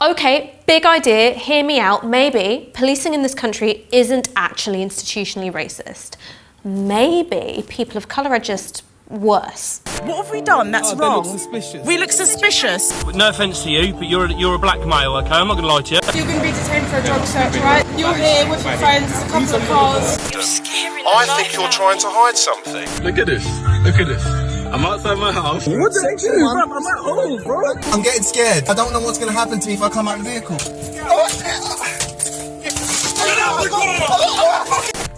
Okay, big idea, hear me out. Maybe policing in this country isn't actually institutionally racist. Maybe people of colour are just worse. What have we done that's Oh, wrong? look suspicious. We look suspicious. No offence to you, but you're a, you're a black male, okay? I'm not going to lie to you. You're going to be detained for a drug search, right? You're here with your friends, a couple of cars. I think you're trying to hide something. Look at this. Look at this. I'm outside my house. What did I do? I'm at home, bro. I'm getting scared. I don't know what's going to happen to me if I come out of the vehicle.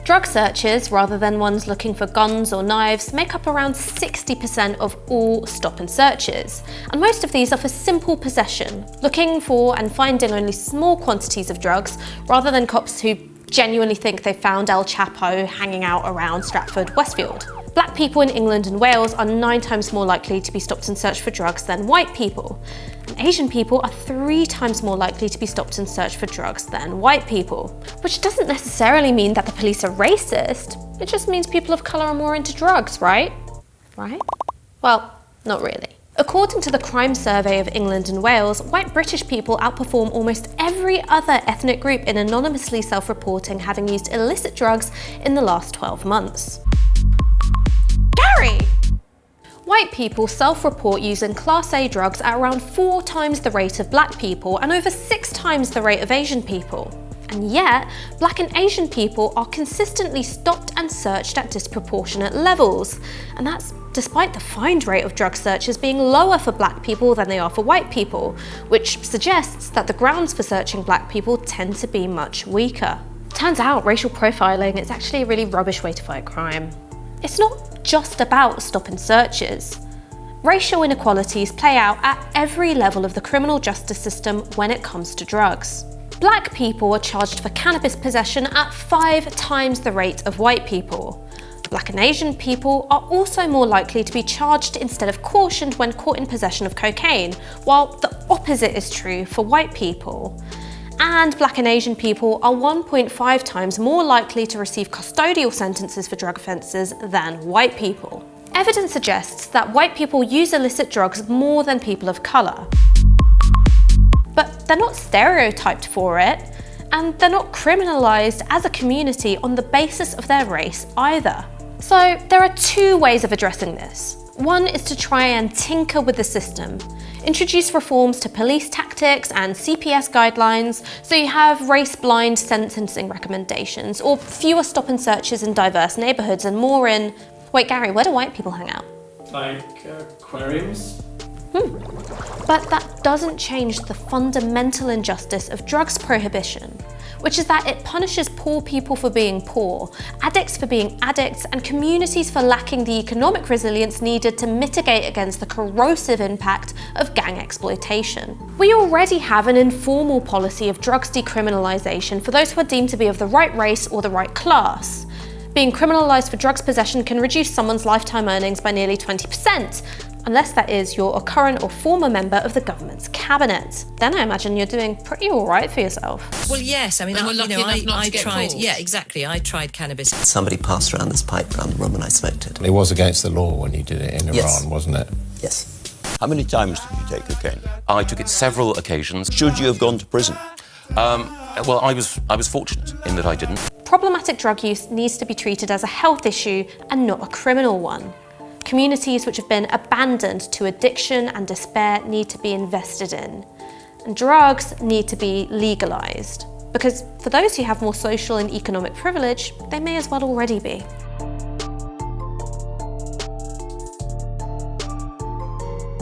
Drug searches, rather than ones looking for guns or knives, make up around 60% of all stop and searches. And most of these are for simple possession, looking for and finding only small quantities of drugs, rather than cops who genuinely think they found El Chapo hanging out around Stratford Westfield. Black people in England and Wales are nine times more likely to be stopped and searched for drugs than white people. And Asian people are three times more likely to be stopped and searched for drugs than white people. Which doesn't necessarily mean that the police are racist, it just means people of colour are more into drugs, right? Right? Well, not really. According to the Crime Survey of England and Wales, white British people outperform almost every other ethnic group in anonymously self-reporting having used illicit drugs in the last 12 months. Gary! White people self-report using Class A drugs at around four times the rate of black people and over six times the rate of Asian people. And yet, black and Asian people are consistently stopped and searched at disproportionate levels. And that's despite the find rate of drug searches being lower for black people than they are for white people, which suggests that the grounds for searching black people tend to be much weaker. Turns out racial profiling is actually a really rubbish way to fight crime. It's not just about stop and searches. Racial inequalities play out at every level of the criminal justice system when it comes to drugs. Black people are charged for cannabis possession at five times the rate of white people. Black and Asian people are also more likely to be charged instead of cautioned when caught in possession of cocaine, while the opposite is true for white people. And Black and Asian people are 1.5 times more likely to receive custodial sentences for drug offences than white people. Evidence suggests that white people use illicit drugs more than people of colour. But they're not stereotyped for it, and they're not criminalised as a community on the basis of their race either. So there are two ways of addressing this. One is to try and tinker with the system, introduce reforms to police tactics and CPS guidelines so you have race-blind sentencing recommendations or fewer stop and searches in diverse neighbourhoods and more in... Wait Gary, where do white people hang out? Like uh, aquariums? Hmm. But that doesn't change the fundamental injustice of drugs prohibition, which is that it punishes poor people for being poor, addicts for being addicts, and communities for lacking the economic resilience needed to mitigate against the corrosive impact of gang exploitation. We already have an informal policy of drugs decriminalisation for those who are deemed to be of the right race or the right class. Being criminalised for drugs possession can reduce someone's lifetime earnings by nearly 20%, unless that is you're a current or former member of the government's cabinet. Then I imagine you're doing pretty alright for yourself. Well, yes. I mean, I, we're you lucky know, I, enough not to I get tried. caught. Yeah, exactly. I tried cannabis. Somebody passed around this pipe around the room and I smoked it. It was against the law when you did it in Yes. Iran, wasn't it? Yes. How many times did you take cocaine? I took it several occasions. Should you have gone to prison? Um, well, I was, I was fortunate in that I didn't. Problematic drug use needs to be treated as a health issue and not a criminal one. Communities which have been abandoned to addiction and despair need to be invested in. And drugs need to be legalised. Because for those who have more social and economic privilege, they may as well already be.